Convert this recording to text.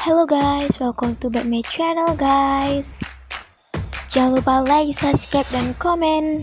Hello guys, welcome to back my channel guys. Jangan lupa like, subscribe, dan komen.